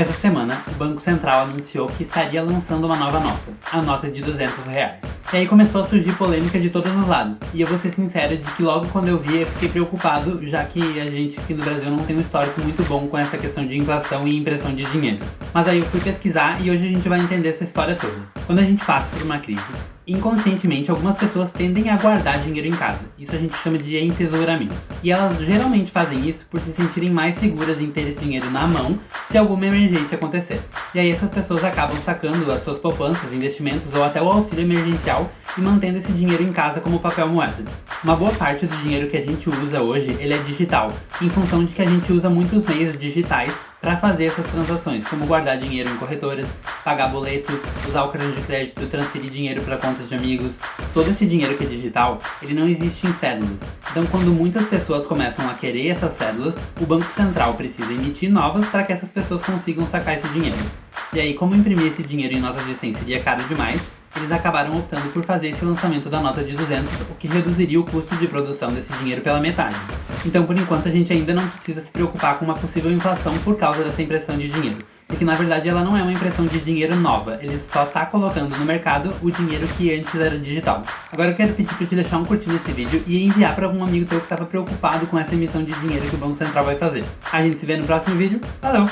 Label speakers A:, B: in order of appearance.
A: Essa semana, o Banco Central anunciou que estaria lançando uma nova nota, a nota de 200 reais. E aí começou a surgir polêmica de todos os lados. E eu vou ser sincero de que logo quando eu vi eu fiquei preocupado, já que a gente aqui no Brasil não tem um histórico muito bom com essa questão de inflação e impressão de dinheiro. Mas aí eu fui pesquisar e hoje a gente vai entender essa história toda. Quando a gente passa por uma crise, inconscientemente algumas pessoas tendem a guardar dinheiro em casa. Isso a gente chama de entesouramento. E elas geralmente fazem isso por se sentirem mais seguras em ter esse dinheiro na mão se alguma emergência acontecer. E aí essas pessoas acabam sacando as suas poupanças, investimentos ou até o auxílio emergencial e mantendo esse dinheiro em casa como papel moeda. Uma boa parte do dinheiro que a gente usa hoje, ele é digital, em função de que a gente usa muitos meios digitais para fazer essas transações, como guardar dinheiro em corretoras, pagar boleto, usar o cartão de crédito, transferir dinheiro para contas de amigos. Todo esse dinheiro que é digital, ele não existe em cédulas. Então quando muitas pessoas começam a querer essas cédulas, o Banco Central precisa emitir novas para que essas pessoas consigam sacar esse dinheiro. E aí, como imprimir esse dinheiro em notas de 100 seria caro demais, eles acabaram optando por fazer esse lançamento da nota de 200, o que reduziria o custo de produção desse dinheiro pela metade. Então, por enquanto, a gente ainda não precisa se preocupar com uma possível inflação por causa dessa impressão de dinheiro. Porque na verdade ela não é uma impressão de dinheiro nova, ele só está colocando no mercado o dinheiro que antes era digital. Agora eu quero pedir para te deixar um curtir nesse vídeo e enviar para algum amigo teu que estava preocupado com essa emissão de dinheiro que o Banco Central vai fazer. A gente se vê no próximo vídeo, valeu!